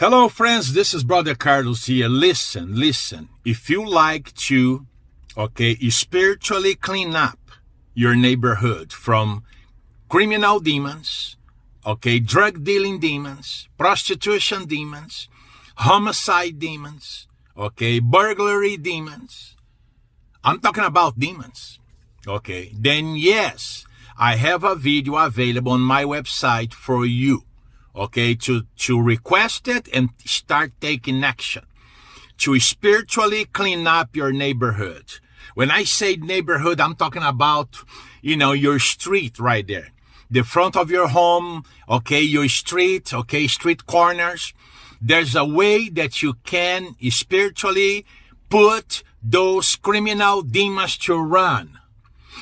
Hello, friends. This is Brother Carlos here. Listen, listen. If you like to, okay, spiritually clean up your neighborhood from criminal demons, okay, drug dealing demons, prostitution demons, homicide demons, okay, burglary demons. I'm talking about demons, okay, then yes, I have a video available on my website for you, okay, to, to request it and start taking action to spiritually clean up your neighborhood. When I say neighborhood, I'm talking about, you know, your street right there. The front of your home, okay, your street, okay, street corners. There's a way that you can spiritually put those criminal demons to run.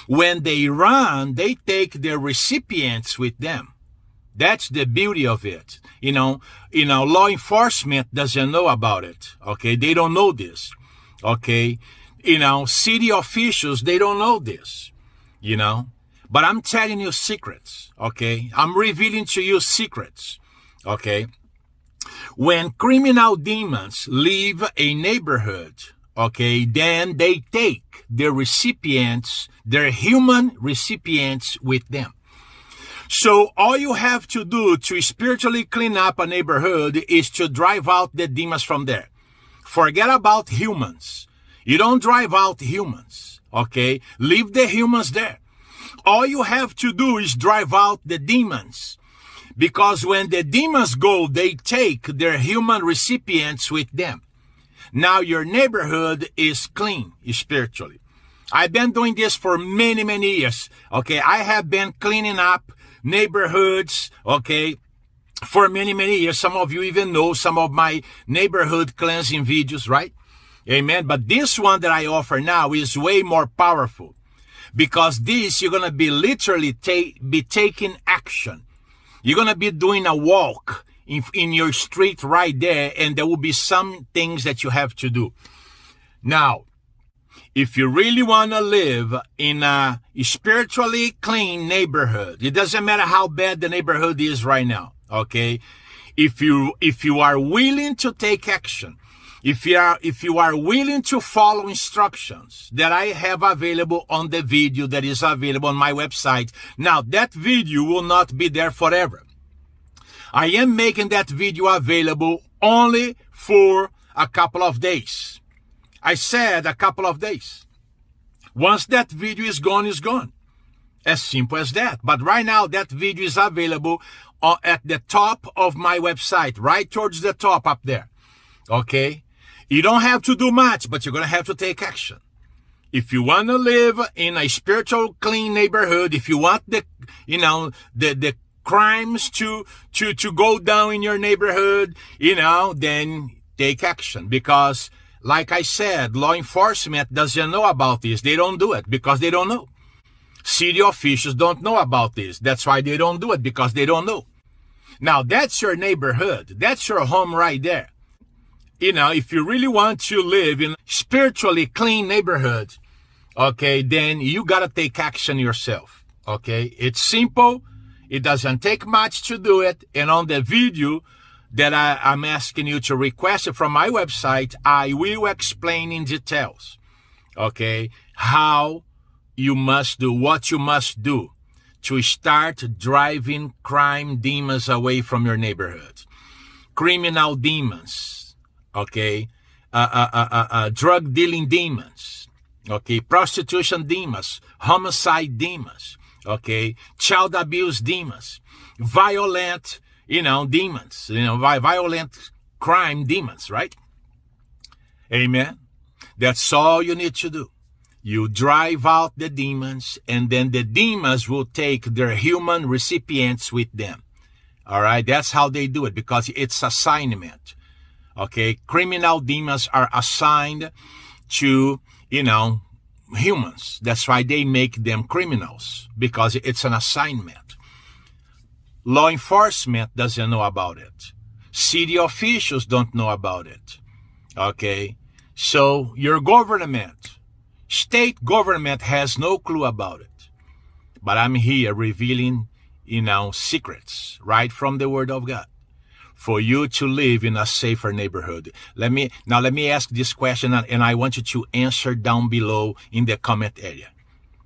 When they run, they take their recipients with them. That's the beauty of it. You know, you know, law enforcement doesn't know about it. Okay. They don't know this. Okay. You know, city officials, they don't know this. You know, but I'm telling you secrets. Okay. I'm revealing to you secrets. Okay. When criminal demons leave a neighborhood, okay, then they take their recipients, their human recipients with them. So all you have to do to spiritually clean up a neighborhood is to drive out the demons from there. Forget about humans. You don't drive out humans. Okay. Leave the humans there. All you have to do is drive out the demons. Because when the demons go, they take their human recipients with them. Now your neighborhood is clean spiritually. I've been doing this for many, many years. Okay. I have been cleaning up neighborhoods. Okay. For many, many years. Some of you even know some of my neighborhood cleansing videos, right? Amen. But this one that I offer now is way more powerful because this you're going to be literally ta- be taking action. You're going to be doing a walk in, in your street right there and there will be some things that you have to do. Now, if you really want to live in a spiritually clean neighborhood, it doesn't matter how bad the neighborhood is right now. Okay. If you, if you are willing to take action, if you are, if you are willing to follow instructions that I have available on the video that is available on my website. Now that video will not be there forever. I am making that video available only for a couple of days. I said a couple of days. Once that video is gone, is gone. As simple as that. But right now, that video is available uh, at the top of my website, right towards the top up there. Okay. You don't have to do much, but you're going to have to take action. If you want to live in a spiritual clean neighborhood, if you want the, you know, the, the crimes to, to, to go down in your neighborhood, you know, then take action because like I said, law enforcement doesn't know about this. They don't do it because they don't know. City officials don't know about this. That's why they don't do it because they don't know. Now that's your neighborhood. That's your home right there you know, if you really want to live in spiritually clean neighborhood, okay, then you gotta take action yourself. Okay. It's simple. It doesn't take much to do it. And on the video that I, am asking you to request from my website, I will explain in details. Okay. How you must do what you must do to start driving crime demons away from your neighborhood. Criminal demons okay, uh, uh, uh, uh, uh, drug dealing demons, okay, prostitution demons, homicide demons, okay, child abuse demons, violent, you know, demons, you know, violent crime demons, right? Amen. That's all you need to do. You drive out the demons and then the demons will take their human recipients with them. All right. That's how they do it because it's assignment. Okay. Criminal demons are assigned to, you know, humans. That's why they make them criminals because it's an assignment. Law enforcement doesn't know about it. City officials don't know about it. Okay. So your government, state government has no clue about it. But I'm here revealing, you know, secrets right from the word of God for you to live in a safer neighborhood? Let me now let me ask this question and I want you to answer down below in the comment area.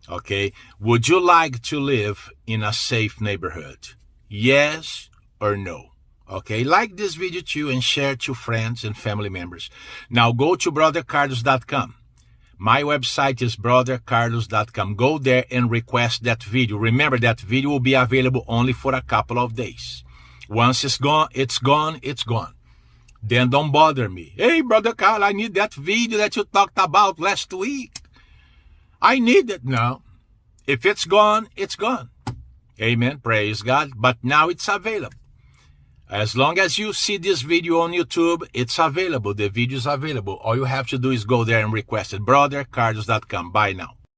Okay? Would you like to live in a safe neighborhood? Yes or no? Okay, like this video too and share to friends and family members. Now go to brothercarlos.com. My website is brothercarlos.com. Go there and request that video. Remember that video will be available only for a couple of days. Once it's gone, it's gone, it's gone. Then don't bother me. Hey, Brother Carl, I need that video that you talked about last week. I need it now. If it's gone, it's gone. Amen. Praise God. But now it's available. As long as you see this video on YouTube, it's available. The video is available. All you have to do is go there and request it. BrotherCarlos.com. Bye now.